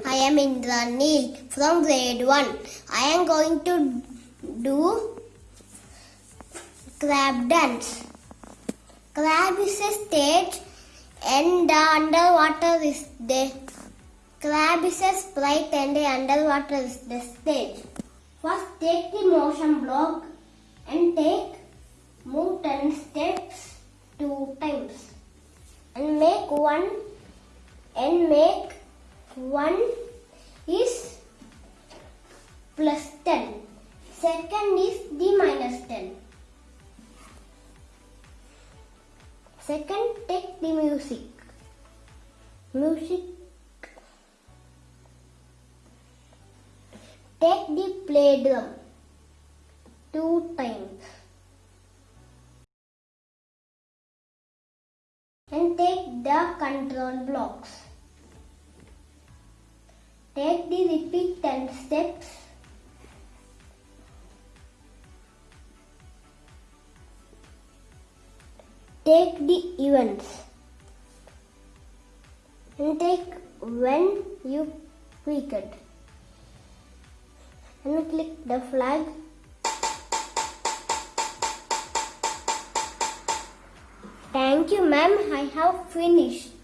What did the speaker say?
Ranil from grade 1. I am going to do crab dance. Crab is a stage and the underwater is the crab is a sprite and the underwater is the stage. First take the motion block and take move 10 steps two times and make one and make one is plus 10 second is the minus 10 second take the music. Music. Take the play drum two times. And take the control blocks. Take the repeat 10 steps. Take the events and take when you click it and click the flag Thank you, ma'am. I have finished.